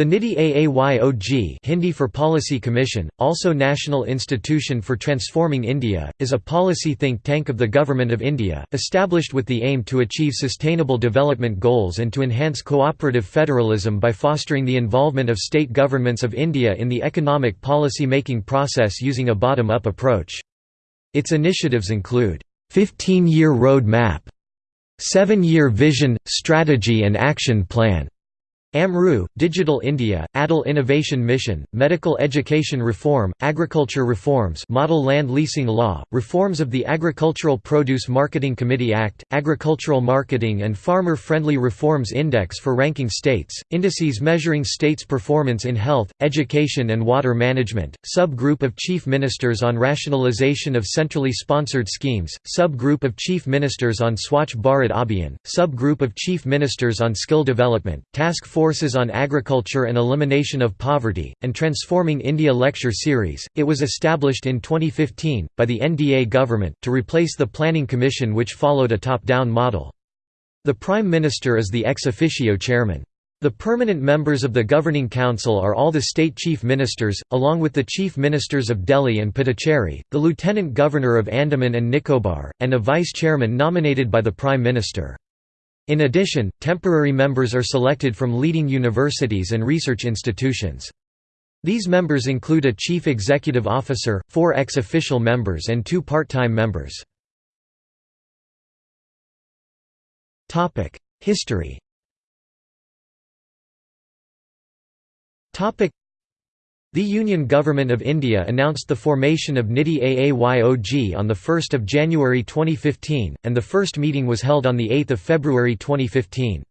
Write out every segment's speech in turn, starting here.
The NITI Aayog Hindi for Policy Commission, also National Institution for Transforming India, is a policy think tank of the Government of India, established with the aim to achieve sustainable development goals and to enhance cooperative federalism by fostering the involvement of state governments of India in the economic policy making process using a bottom-up approach. Its initiatives include 15-year road map, 7-year vision, strategy and action plan, AMRUT, Digital India, Atal Innovation Mission, Medical Education Reform, Agriculture Reforms Model Land Leasing Law, Reforms of the Agricultural Produce Marketing Committee Act, Agricultural Marketing and Farmer-Friendly Reforms Index for ranking states, indices measuring states' performance in health, education and water management, Sub-Group of Chief Ministers on Rationalization of Centrally Sponsored Schemes, Sub-Group of Chief Ministers on Swachh Bharat Abhiyan, Sub-Group of Chief Ministers on Skill Development, Task Force Forces on Agriculture and Elimination of Poverty, and Transforming India lecture series. It was established in 2015, by the NDA government, to replace the Planning Commission which followed a top-down model. The Prime Minister is the ex officio chairman. The permanent members of the Governing Council are all the state chief ministers, along with the chief ministers of Delhi and Puducherry, the Lieutenant Governor of Andaman and Nicobar, and a vice chairman nominated by the Prime Minister. In addition, temporary members are selected from leading universities and research institutions. These members include a chief executive officer, four ex-official members and two part-time members. History the Union Government of India announced the formation of NITI Aayog on 1 January 2015, and the first meeting was held on 8 February 2015.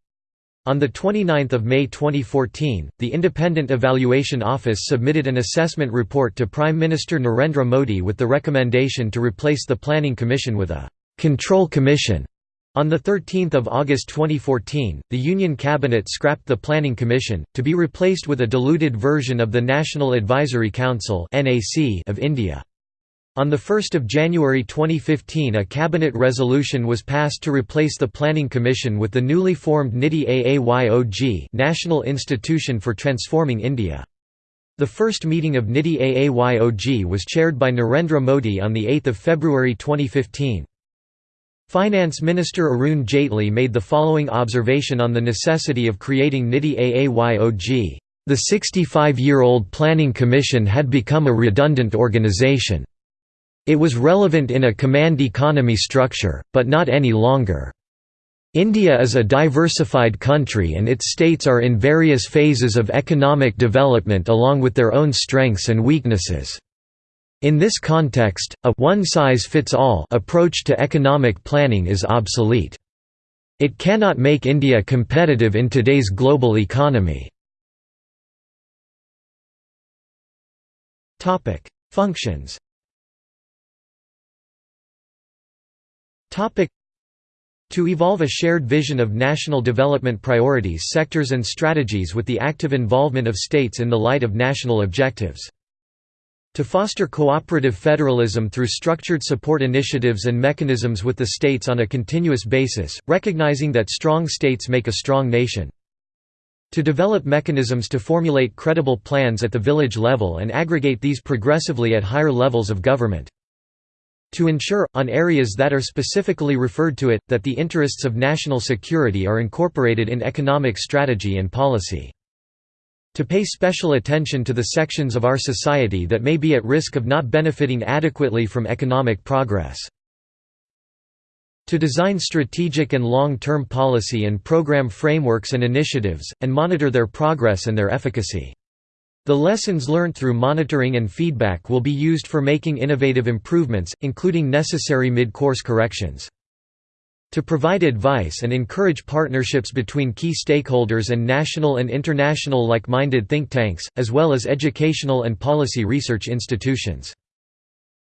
On 29 May 2014, the Independent Evaluation Office submitted an assessment report to Prime Minister Narendra Modi with the recommendation to replace the Planning Commission with a «control commission» On 13 August 2014, the Union Cabinet scrapped the Planning Commission, to be replaced with a diluted version of the National Advisory Council of India. On 1 January 2015 a cabinet resolution was passed to replace the Planning Commission with the newly formed NITI Aayog National Institution for Transforming India. The first meeting of NITI Aayog was chaired by Narendra Modi on 8 February 2015. Finance Minister Arun Jaitley made the following observation on the necessity of creating NITI Aayog. The 65-year-old Planning Commission had become a redundant organization. It was relevant in a command economy structure, but not any longer. India is a diversified country and its states are in various phases of economic development along with their own strengths and weaknesses. In this context, a one-size-fits-all approach to economic planning is obsolete. It cannot make India competitive in today's global economy. Topic: Functions Topic: to evolve a shared vision of national development priorities sectors and strategies with the active involvement of states in the light of national objectives to foster cooperative federalism through structured support initiatives and mechanisms with the states on a continuous basis, recognizing that strong states make a strong nation. To develop mechanisms to formulate credible plans at the village level and aggregate these progressively at higher levels of government. To ensure, on areas that are specifically referred to it, that the interests of national security are incorporated in economic strategy and policy to pay special attention to the sections of our society that may be at risk of not benefiting adequately from economic progress. To design strategic and long-term policy and program frameworks and initiatives, and monitor their progress and their efficacy. The lessons learned through monitoring and feedback will be used for making innovative improvements, including necessary mid-course corrections to provide advice and encourage partnerships between key stakeholders and national and international like-minded think tanks, as well as educational and policy research institutions.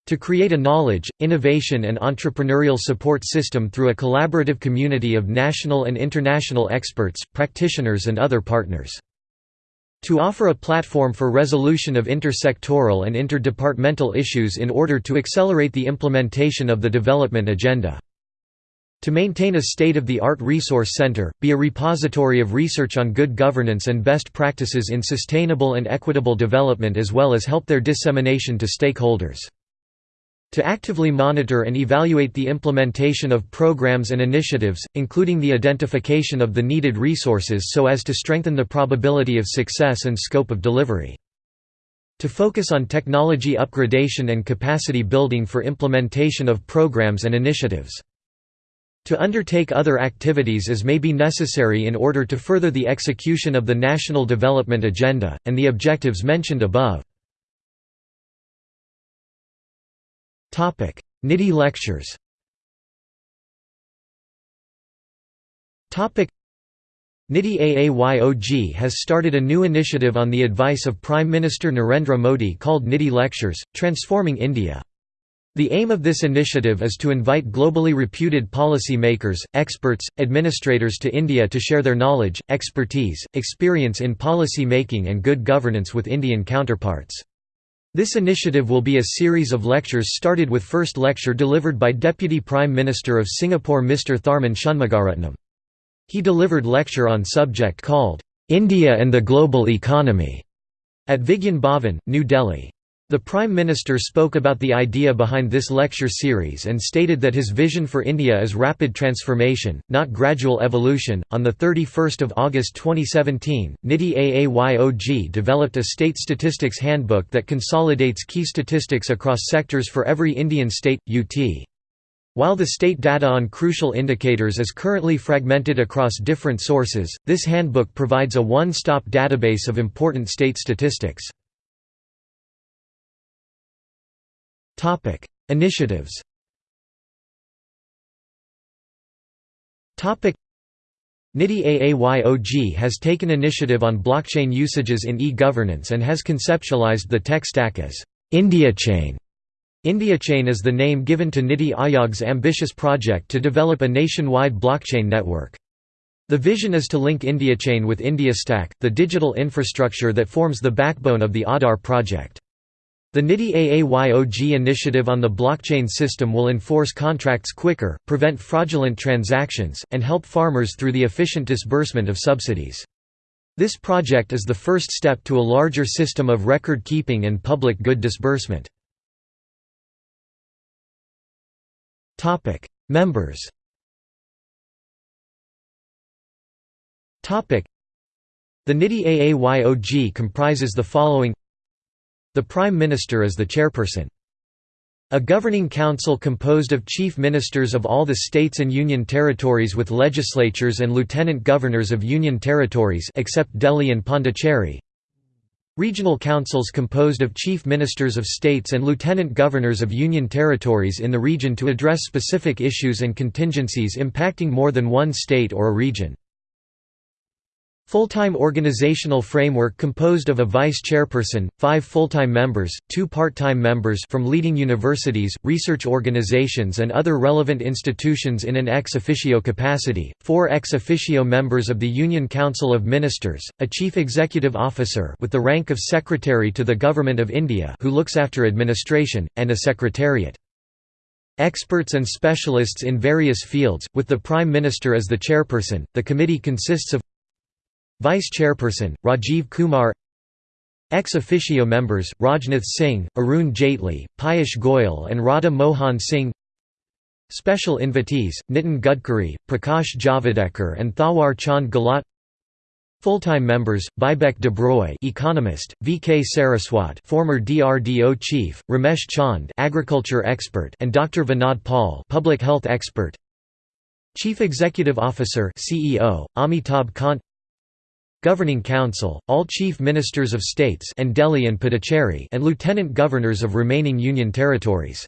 To create a knowledge, innovation and entrepreneurial support system through a collaborative community of national and international experts, practitioners and other partners. To offer a platform for resolution of intersectoral and interdepartmental issues in order to accelerate the implementation of the development agenda. To maintain a state-of-the-art resource center, be a repository of research on good governance and best practices in sustainable and equitable development as well as help their dissemination to stakeholders. To actively monitor and evaluate the implementation of programs and initiatives, including the identification of the needed resources so as to strengthen the probability of success and scope of delivery. To focus on technology upgradation and capacity building for implementation of programs and initiatives. To undertake other activities as may be necessary in order to further the execution of the National Development Agenda, and the objectives mentioned above. NITI lectures NITI AAYOG has started a new initiative on the advice of Prime Minister Narendra Modi called NITI Lectures, Transforming India. The aim of this initiative is to invite globally reputed policy makers, experts, administrators to India to share their knowledge, expertise, experience in policy making and good governance with Indian counterparts. This initiative will be a series of lectures started with first lecture delivered by Deputy Prime Minister of Singapore Mr. Tharman Shanmugaratnam. He delivered lecture on subject called, "'India and the Global Economy' at Vigyan Bhavan, New Delhi. The Prime Minister spoke about the idea behind this lecture series and stated that his vision for India is rapid transformation, not gradual evolution. On the 31st of August 2017, NITI AAYOG developed a state statistics handbook that consolidates key statistics across sectors for every Indian state UT. While the state data on crucial indicators is currently fragmented across different sources, this handbook provides a one-stop database of important state statistics. Topic: Initiatives. Topic: NITI AAYOG has taken initiative on blockchain usages in e-governance and has conceptualized the tech stack as IndiaChain. IndiaChain is the name given to NITI AAYOG's ambitious project to develop a nationwide blockchain network. The vision is to link IndiaChain with IndiaStack, the digital infrastructure that forms the backbone of the Aadhaar project. The NITI AAYOG initiative on the blockchain system will enforce contracts quicker, prevent fraudulent transactions, and help farmers through the efficient disbursement of subsidies. This project is the first step to a larger system of record keeping and public good disbursement. Members The NITI AAYOG comprises the following the Prime Minister is the chairperson. A governing council composed of chief ministers of all the states and union territories with legislatures and lieutenant governors of union territories except Delhi and Pondicherry. Regional councils composed of chief ministers of states and lieutenant governors of union territories in the region to address specific issues and contingencies impacting more than one state or a region. Full-time organizational framework composed of a vice-chairperson, five full-time members, two part-time members from leading universities, research organizations and other relevant institutions in an ex officio capacity, four ex officio members of the Union Council of Ministers, a chief executive officer with the rank of Secretary to the Government of India who looks after administration, and a secretariat. Experts and specialists in various fields, with the Prime Minister as the chairperson, the committee consists of Vice Chairperson, Rajiv Kumar Ex officio members, Rajnath Singh, Arun Jaitley, Piyush Goyal and Radha Mohan Singh Special invitees, Nitin Gadkari, Prakash Javadekar and Thawar Chand Gehlot Full-time members: Bibek Debroy, economist; V. K. Saraswat, former DRDO chief; Ramesh Chand, agriculture expert; and Dr. Vinod Paul public health expert. Chief Executive Officer (CEO) Amitabh Kant. Governing Council, all Chief Ministers of States and Delhi and Puducherry and Lieutenant Governors of remaining Union territories.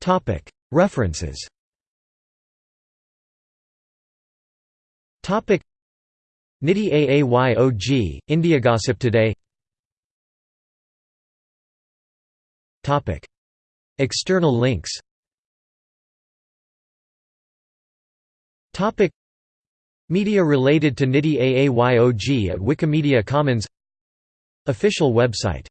Topic: References. NITI AAYOG, India Gossip Today. External links Topic. Media related to NITI AAYOG at Wikimedia Commons. Official website